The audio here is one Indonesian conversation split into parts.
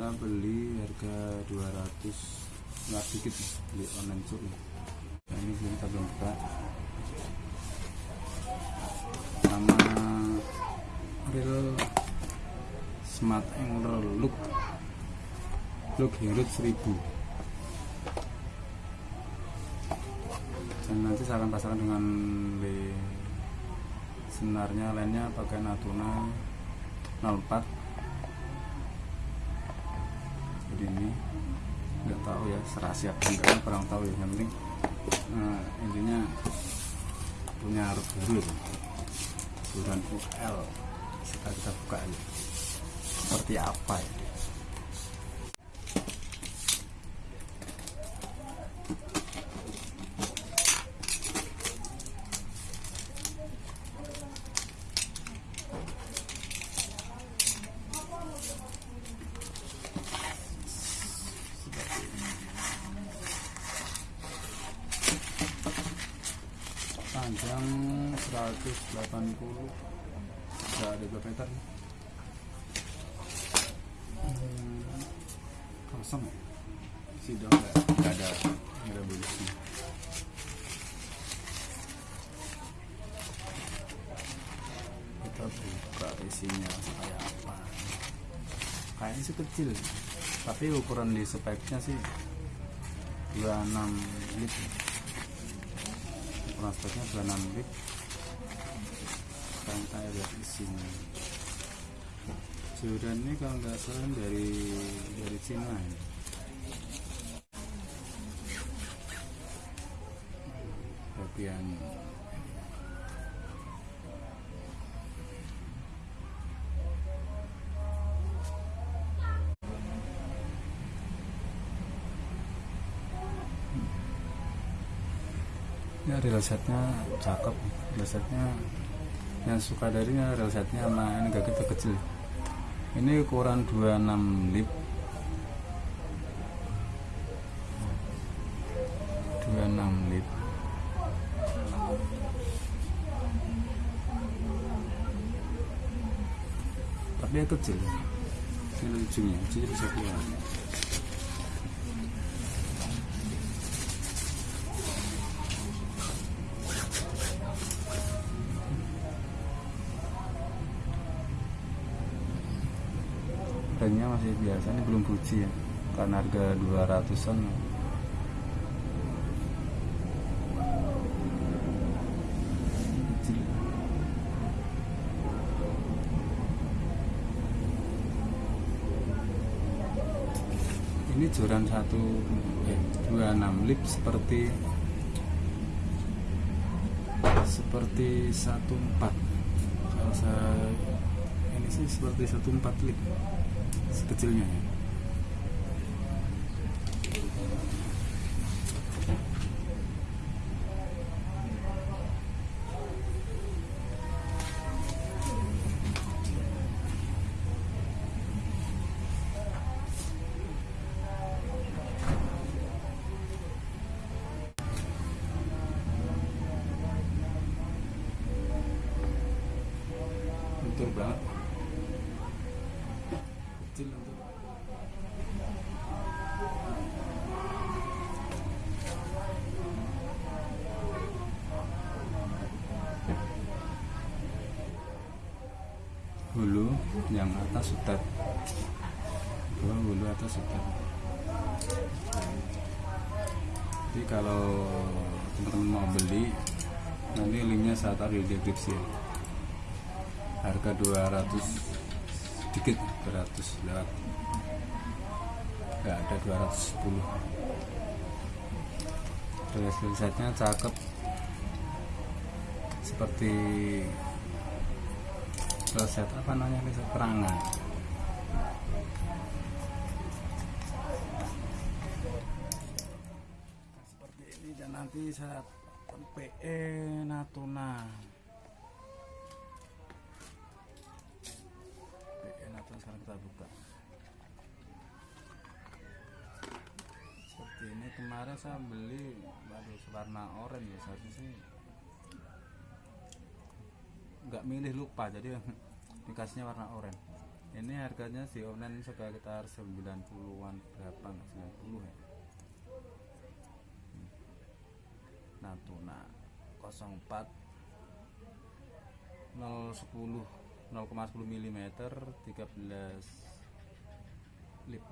saya beli harga 200 nggak dikit nih, beli online shop nih. nah, ini belum kita belum buka. Sama real smart angler look. Look Herut 1000 dan nanti saya akan pasangkan dengan le senarnya lainnya pakai Natuna 04 ini nggak tahu ya serasi apa enggak kan kurang tahu ya. Yang penting nah, intinya punya baru itu ukuran UL sekarang kita buka aja. Seperti apa ya panjang 180 tidak ada 2 meter. Hmm, kosong ya? Sih dong nggak ada nggak ada bonusnya. Kita buka isinya kayak apa? Kayaknya sih kecil tapi ukuran di speknya sih 26 liter ukuran speknya 26 bit sekarang kita lihat isinya Jordan ini kalau nggak salah dari dari Cina ya. bagian ya real setnya cakep real setnya yang suka darinya real setnya sama ini gak gitu kecil. Ini ukuran 26 lip. 26 lip. Tapi ya kecil ini ujungnya ujungnya bisa keluar masih biasa ini belum Fuji ya karena harga 200an kecil ini joran satu eh, 26 lip seperti seperti 14 kalau saya ini sih seperti 14 lip sekecilnya ya yang atas sutet dua hulu atas sutet jadi kalau teman-teman mau beli nanti linknya saya taruh di deskripsi ya. harga 200 dikit 200 lewat. Nggak ada 210 terus setnya cakep. Seperti set apa namanya riset perangan. Seperti ini dan nanti saat PE Natuna PE Natuna sekarang kita buka. Seperti ini kemarin saya beli baru warna oranye ya seharusnya sih nggak milih lupa jadi dikasihnya warna oranye. Ini harganya di online sekitar 90-an berapa nggak 90 ya. Natuna 04 010 0,10 mm 13 lip.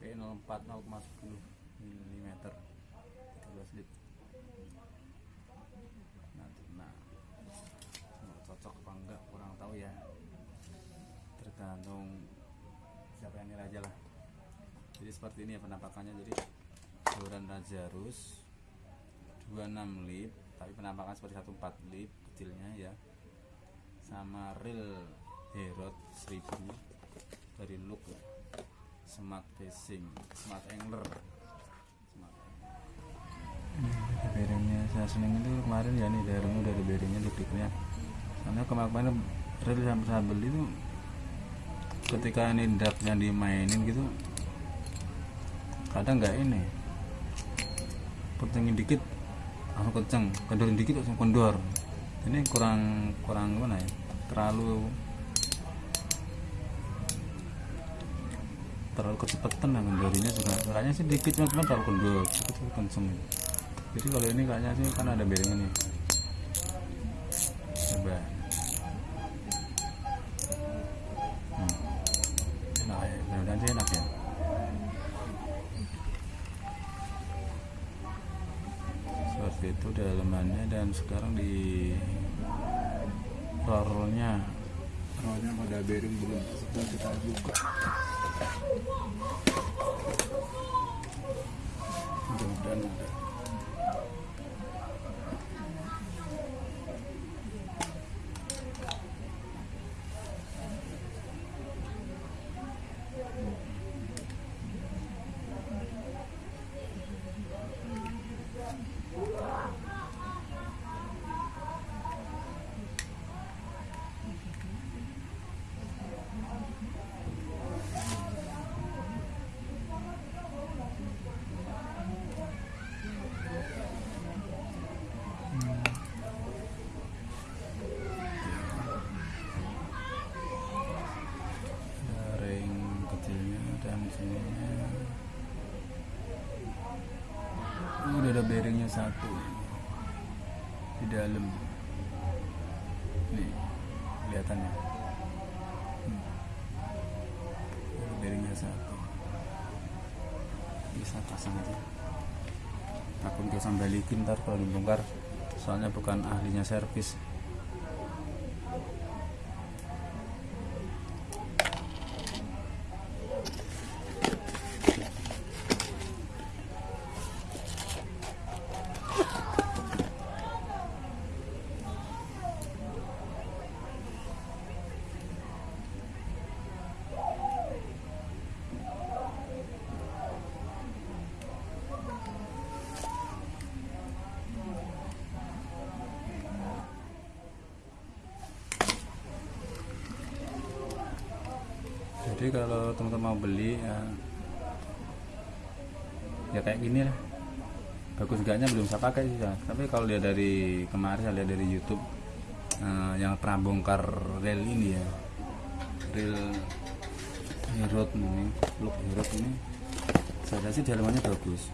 P04 0,10 mm 13 lip Natuna Mau cocok apa enggak kurang tahu ya. Tergantung siapa yang nilai aja lah. Jadi seperti ini ya penampakannya. Jadi saluran Raja Rus 26 lip tapi penampakan seperti 14 lip kecilnya ya. Sama real Herod 1000 dari look smart facing smart angler bearingnya. Saya seneng itu kemarin ya nih daerahnya udah ada bearingnya dikliknya karena kemarin real sampai saya beli itu ketika ini dapnya dimainin gitu kadang nggak ini pertengin dikit langsung kenceng kendorin dikit langsung kendor. Ini kurang kurang gimana ya? Terlalu terlalu kecepatan lah kendorinya juga kayaknya sih dikit cuma terlalu kendor cukup kenceng jadi kalau ini kayaknya sih kan ada bearingnya nih. Coba. Hmm. enak ya mudah-mudahan sih enak ya. Seperti itu dalamannya dan sekarang di rollnya. Rollnya pada bearing belum sudah kita buka. Mudah-mudahan ada Yeah. Satu. Di dalam. Nih kelihatannya. Hmm. bearingnya satu. Bisa pasang aja. Takut gak balikin ntar kalau dibongkar soalnya bukan ahlinya servis jadi kalau teman-teman mau beli ya, ya kayak gini lah. Bagus enggaknya belum saya pakai sih ya. tapi kalau lihat dari kemarin saya lihat dari YouTube eh, yang pernah bongkar rel ini ya rel Herod ini look Herod ini saya sih dalamannya bagus.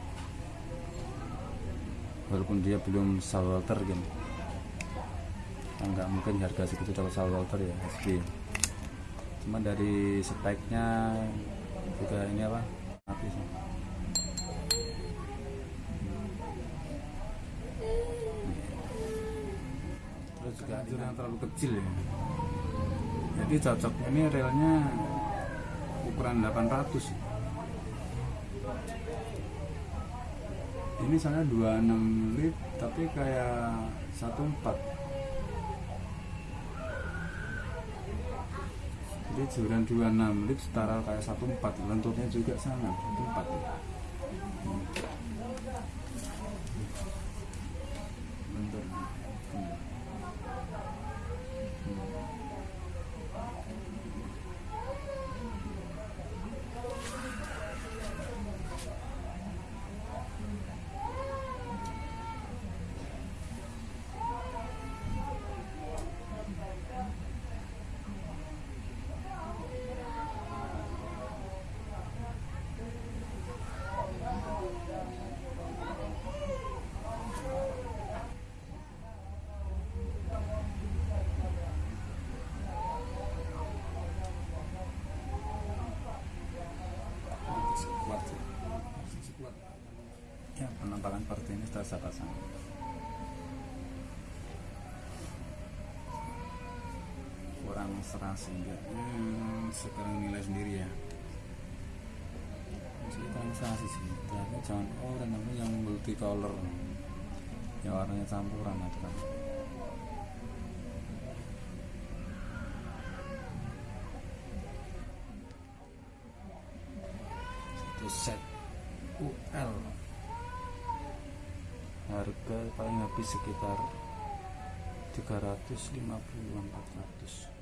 Walaupun dia belum salwater gitu nggak mungkin harga segitu kalau salwater ya SG cuma dari speknya juga ini apa? Mati sih. Terus juga anjur yang terlalu kecil ya. Jadi cocok. Ini relnya ukuran 800 ini sana 26 lip tapi kayak 14 jadi joran 26 lip setara kayak 14 lentutnya juga sama 14 hmm. lentut hmm. Kita bisa pasang kurang serasi enggak hmm, sekarang nilai sendiri ya. Masih kurang serasi sih tapi jangan oh dan namanya yang multicolor. Yang warnanya campuran itu kan satu set UL harga paling habis sekitar 350 400